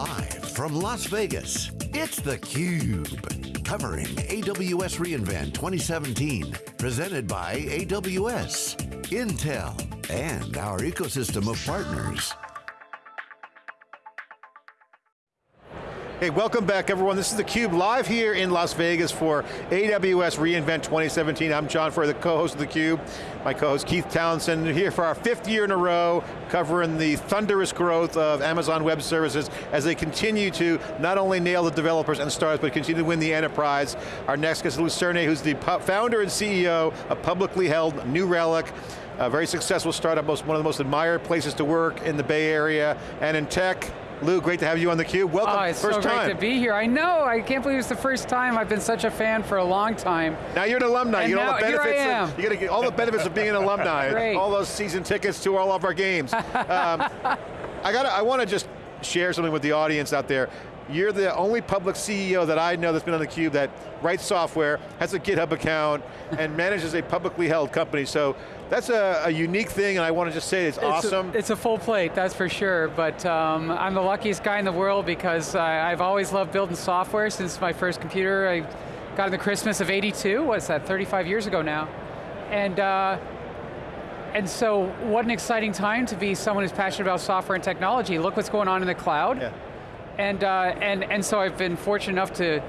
Live from Las Vegas, it's theCUBE. Covering AWS reInvent 2017. Presented by AWS, Intel, and our ecosystem of partners. Hey, welcome back everyone. This is theCUBE live here in Las Vegas for AWS reInvent 2017. I'm John Furrier, the co-host of theCUBE. My co-host Keith Townsend here for our fifth year in a row, covering the thunderous growth of Amazon Web Services as they continue to not only nail the developers and startups, but continue to win the enterprise. Our next guest is Lew Cirne, who's the founder and CEO of publicly held New Relic, a very successful startup, most, one of the most admired places to work in the Bay Area and in tech. Lew, great to have you on theCUBE. Welcome, oh, it's first so time. great to be here. I know, I can't believe it's the first time. I've been such a fan for a long time. Now you're an alumni. And you get all the benefits. here I am. Of, you get all the benefits of being an alumni. Great. All those season tickets to all of our games. um, I got. I want to just share something with the audience out there. You're the only public CEO that I know that's been on theCUBE that writes software, has a GitHub account, and manages a publicly held company. So that's a, a, unique thing, and I want to just say it's, it's awesome. A, it's a full plate, that's for sure, but um, I'm the luckiest guy in the world because I, I've always loved building software since my first computer. I got in the Christmas of 82, what's that, 35 years ago now. And, uh, and so what an exciting time to be someone who's passionate about software and technology. Look what's going on in the cloud. Yeah. And, uh, and, and so I've been fortunate enough to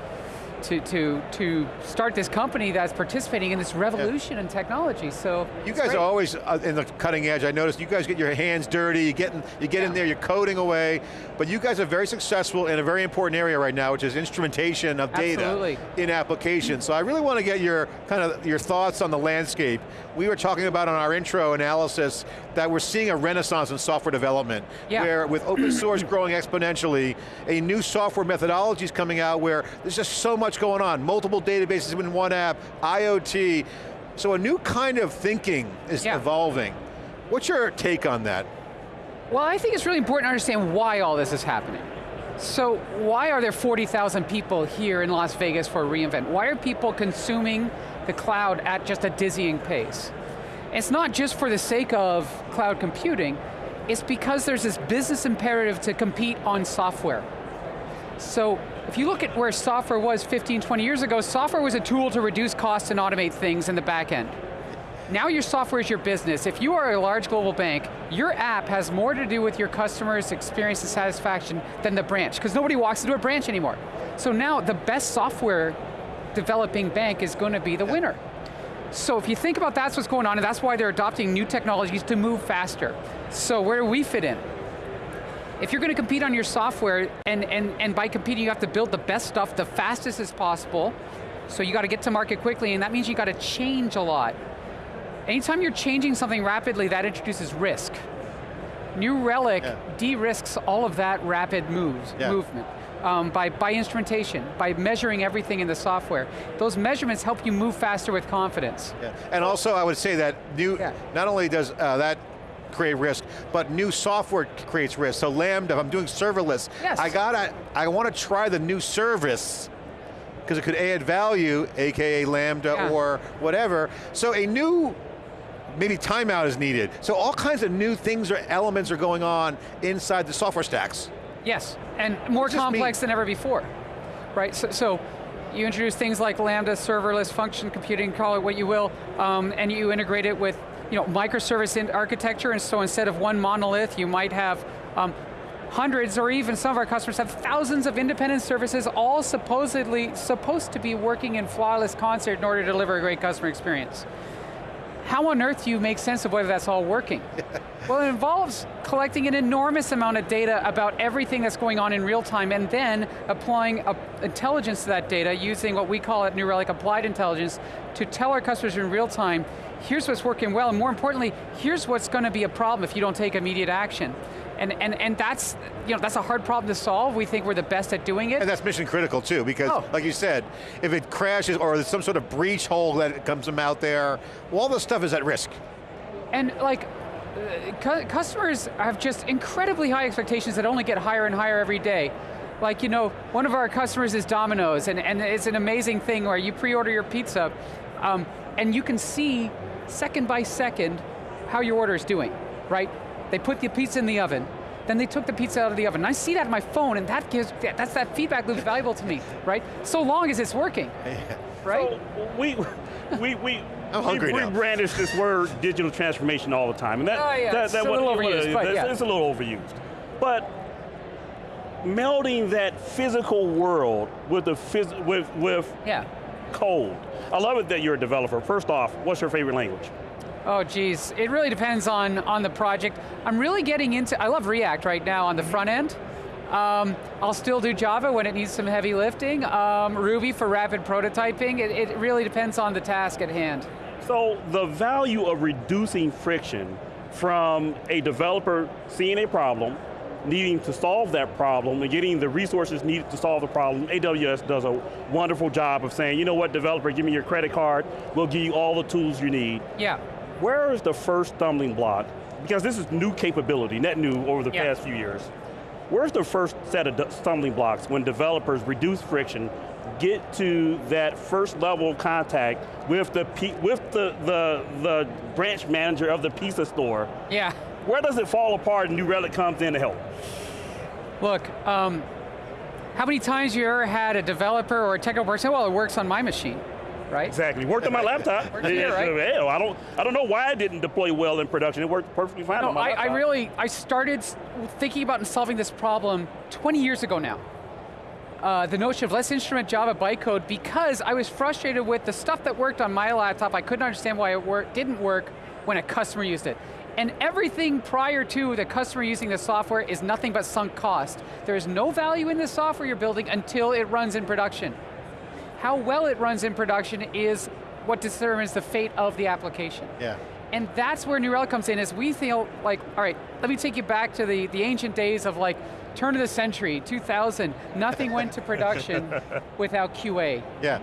to, to, to start this company that's participating in this revolution yeah. in technology, so. You guys great. are always uh, in the cutting edge. I noticed you guys get your hands dirty, you get, in, you get yeah. in there, you're coding away, but you guys are very successful in a very important area right now, which is instrumentation of data Absolutely. in applications. So I really want to get your kind of your thoughts on the landscape. We were talking about on our intro analysis that we're seeing a renaissance in software development, yeah. where with open source growing exponentially, a new software methodology is coming out where there's just so much going on, multiple databases in one app, IoT, so a new kind of thinking is yeah. evolving. What's your take on that? Well, I think it's really important to understand why all this is happening. So why are there 40,000 people here in Las Vegas for reInvent? Why are people consuming the cloud at just a dizzying pace? It's not just for the sake of cloud computing, it's because there's this business imperative to compete on software. So if you look at where software was 15, 20 years ago, software was a tool to reduce costs and automate things in the back end. Now your software is your business. If you are a large global bank, your app has more to do with your customers' experience and satisfaction than the branch, because nobody walks into a branch anymore. So now the best software developing bank is going to be the winner. So if you think about that's what's going on, and that's why they're adopting new technologies to move faster. So where do we fit in? If you're going to compete on your software, and, and, and by competing you have to build the best stuff the fastest as possible, so you got to get to market quickly, and that means you got to change a lot. Anytime you're changing something rapidly, that introduces risk. New Relic yeah. de-risks all of that rapid moves, yeah. movement um, by, by instrumentation, by measuring everything in the software. Those measurements help you move faster with confidence. Yeah. And also I would say that new, yeah. not only does uh, that create risk, but new software creates risk. So Lambda, if I'm doing serverless, yes. I gotta, I want to try the new service because it could add value, AKA Lambda yeah. or whatever. So a new maybe timeout is needed. So all kinds of new things or elements are going on inside the software stacks. Yes, and more complex than ever before, right? So, so, you introduce things like Lambda, serverless, function computing, call it what you will, um, and you integrate it with you know, microservice architecture, and so instead of one monolith, you might have um, hundreds, or even some of our customers have thousands of independent services, all supposedly supposed to be working in flawless concert in order to deliver a great customer experience how on earth do you make sense of whether that's all working? well, it involves collecting an enormous amount of data about everything that's going on in real time and then applying a, intelligence to that data using what we call at New Relic applied intelligence to tell our customers in real time, here's what's working well, and more importantly, here's what's going to be a problem if you don't take immediate action. And, and, and that's, you know, that's a hard problem to solve. We think we're the best at doing it. And that's mission critical too, because oh. like you said, if it crashes or there's some sort of breach hole that comes from out there, well, all this stuff is at risk. And like, uh, customers have just incredibly high expectations that only get higher and higher every day. Like, you know, one of our customers is Domino's, and, and it's an amazing thing where you pre-order your pizza, um, and you can see second by second how your order is doing, right? They put the pizza in the oven, then they took the pizza out of the oven. And I see that on my phone, and that gives, that's that feedback loop valuable to me, right? So long as it's working, right? So we, we, we, I'm hungry we, now. we brandish this word digital transformation all the time, and that, Oh, yeah, that, it's that a little what- overused, but it's, yeah. it's a little overused. But melding that physical world with the phys- with with yeah. Code. I love it that you're a developer. First off, what's your favorite language? Oh geez, it really depends on, on the project. I'm really getting into, I love React right now on the front end. Um, I'll still do Java when it needs some heavy lifting. Um, Ruby for rapid prototyping. It, it really depends on the task at hand. So the value of reducing friction from a developer seeing a problem, needing to solve that problem, and getting the resources needed to solve the problem, AWS does a wonderful job of saying, you know what, developer, give me your credit card, we'll give you all the tools you need. Yeah. Where is the first stumbling block? Because this is new capability, net new over the Yeah. past few years. Where's the first set of stumbling blocks when developers reduce friction, get to that first level of contact with the with the, the the branch manager of the pizza store? Yeah. Where does it fall apart and New Relic comes in to help? Look, um, how many times you ever had a developer or a technical person say, well, it works on my machine, right? Exactly. Worked on my laptop. Works here, right? Hell, I don't I don't know why it didn't deploy well in production. It worked perfectly fine No, on my I, laptop. I really, I started thinking about and solving this problem 20 years ago now. Uh, the notion of let's instrument Java bytecode because I was frustrated with the stuff that worked on my laptop. I couldn't understand why it work, didn't work when a customer used it. And everything prior to the customer using the software is nothing but sunk cost. There is no value in the software you're building until it runs in production. How well it runs in production is what determines the fate of the application. Yeah. And that's where New Relic comes in, is we feel like, all right, let me take you back to the, the ancient days of like, turn of the century, 2000, nothing went to production without QA. Yeah.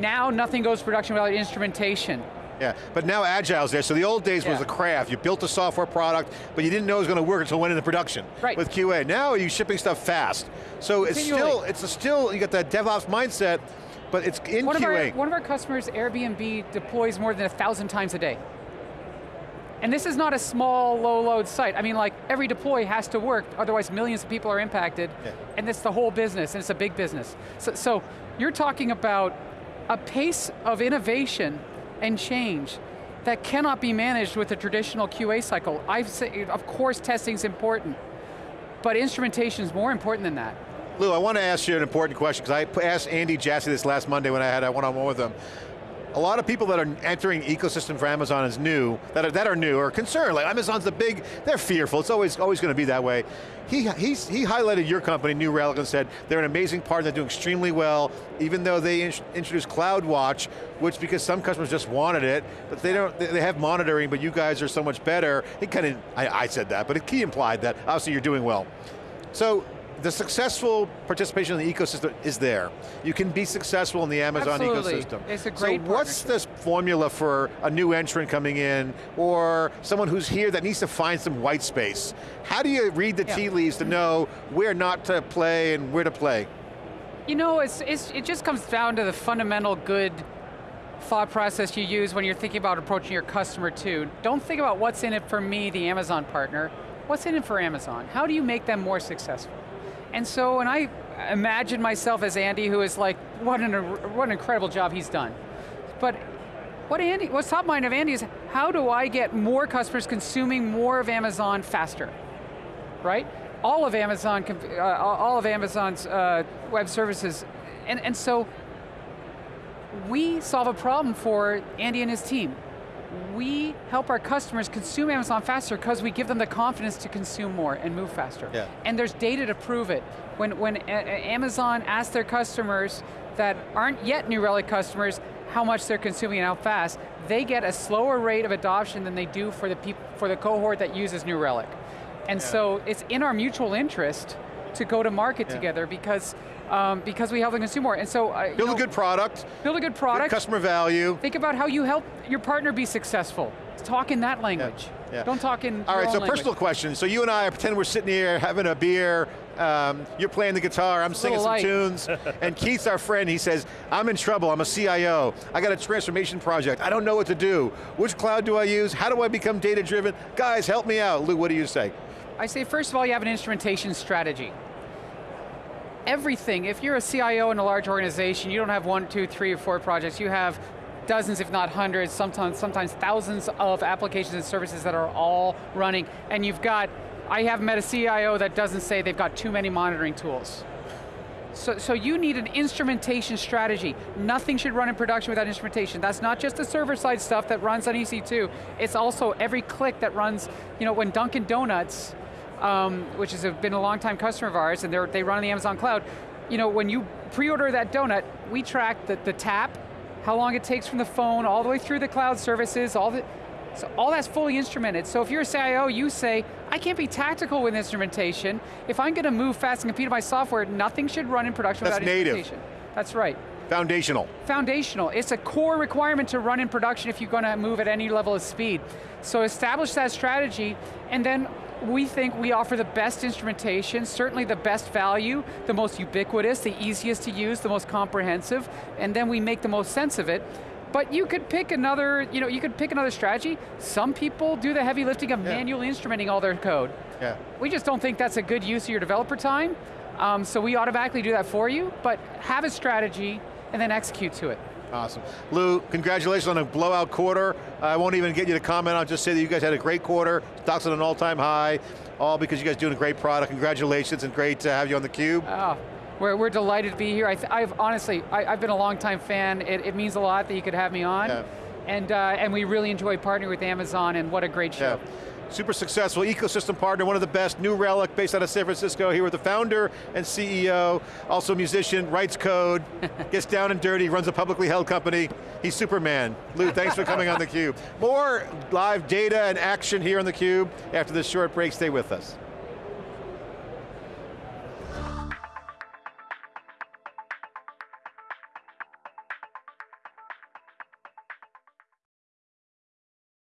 Now nothing goes to production without instrumentation. Yeah, but now Agile's there. So the old days was Yeah. a craft. You built a software product, but you didn't know it was going to work until it went into production Right. with QA. Now you're shipping stuff fast. So it's still, it's a still, you got that DevOps mindset, but it's in One of, our, QA. one of our customers, Airbnb, deploys more than a thousand times a day. And this is not a small, low load site. I mean, like, every deploy has to work, otherwise millions of people are impacted, Yeah. and it's the whole business, and it's a big business. So, so you're talking about a pace of innovation and change that cannot be managed with a traditional QA cycle. I've say, of course testing's important, but instrumentation is more important than that. Lew, I want to ask you an important question, because I asked Andy Jassy this last Monday when I had a one-on-one with him. A lot of people that are entering ecosystem for Amazon is new, that are, that are new, are concerned, like Amazon's the big, they're fearful, it's always, always going to be that way. He, he's, he highlighted your company, New Relic, and said they're an amazing partner, they're doing extremely well, even though they in- introduced CloudWatch, which because some customers just wanted it, but they don't, they they have monitoring, but you guys are so much better. He kind of, I, I said that, but he implied that, obviously you're doing well. So, the successful participation in the ecosystem is there. You can be successful in the Amazon Absolutely. ecosystem. It's a great So what's this formula for a new entrant coming in, or someone who's here that needs to find some white space? How do you read the Yeah. tea leaves to know where not to play and where to play? You know, it's, it's, it just comes down to the fundamental good thought process you use when you're thinking about approaching your customer too. Don't think about what's in it for me, the Amazon partner. What's in it for Amazon? How do you make them more successful? And so when I imagine myself as Andy, who is like, what an, what an incredible job he's done. But what Andy, what's top mind of Andy is, how do I get more customers consuming more of Amazon faster? right? All of Amazon, uh, all of Amazon's uh, web services, and, and so we solve a problem for Andy and his team. We help our customers consume Amazon faster because we give them the confidence to consume more and move faster. Yeah. And there's data to prove it. When, when Amazon asks their customers that aren't yet New Relic customers how much they're consuming and how fast, they get a slower rate of adoption than they do for the, for the cohort that uses New Relic. And so it's in our mutual interest to go to market Yeah. together because, um, because we help the consumer. And so, uh, Build know, a good product, build a good good product. customer value. Think about how you help your partner be successful. Talk in that language. yeah. Don't talk in All right, so language. personal question. So you and I pretend we're sitting here having a beer, um, you're playing the guitar, I'm singing some tunes, and Keith's our friend, he says, I'm in trouble, I'm a CIO, I got a transformation project, I don't know what to do. Which cloud do I use? How do I become data driven? Guys, help me out. Lew, what do you say? I say first of all, you have an instrumentation strategy. Everything, if you're a CIO in a large organization, you don't have one, two, three, or four projects, you have dozens, if not hundreds, sometimes, sometimes thousands of applications and services that are all running, and you've got, I haven't met a CIO that doesn't say they've got too many monitoring tools. So, so you need an instrumentation strategy. Nothing should run in production without instrumentation. That's not just the server side stuff that runs on EC2, it's also every click that runs, you know, when Dunkin' Donuts, um, which has been a long time customer of ours, and they run on the Amazon cloud, you know, when you pre-order that donut, we track the, the tap, how long it takes from the phone, all the way through the cloud services, all the, so all that's fully instrumented. So if you're a CIO, you say, I can't be tactical with instrumentation. If I'm going to move fast and compete with my software, nothing should run in production that's without native. instrumentation. That's right. Foundational. Foundational. It's a core requirement to run in production if you're going to move at any level of speed. So establish that strategy, and then we think we offer the best instrumentation, certainly the best value, the most ubiquitous, the easiest to use, the most comprehensive, and then we make the most sense of it. But you could pick another, you know, you could pick another strategy. Some people do the heavy lifting of yeah. manually instrumenting all their code. Yeah. We just don't think that's a good use of your developer time, um, so we automatically do that for you, but have a strategy and then execute to it. Awesome. Lew, congratulations on a blowout quarter. I won't even get you to comment, I'll just say that you guys had a great quarter, stocks at an all-time high, all because you guys doing a great product. Congratulations and great to have you on theCUBE. Oh, we're, we're delighted to be here. I have honestly, I, have been a long time fan. It, it, means a lot that you could have me on. Yeah. And, uh, and we really enjoy partnering with Amazon and what a great show. Yeah. Super successful ecosystem partner, one of the best, New Relic, based out of San Francisco, here with the founder and CEO, also a musician, writes code, gets down and dirty, runs a publicly held company. He's Superman. Lew, thanks for coming on theCUBE. More live data and action here on theCUBE after this short break, stay with us.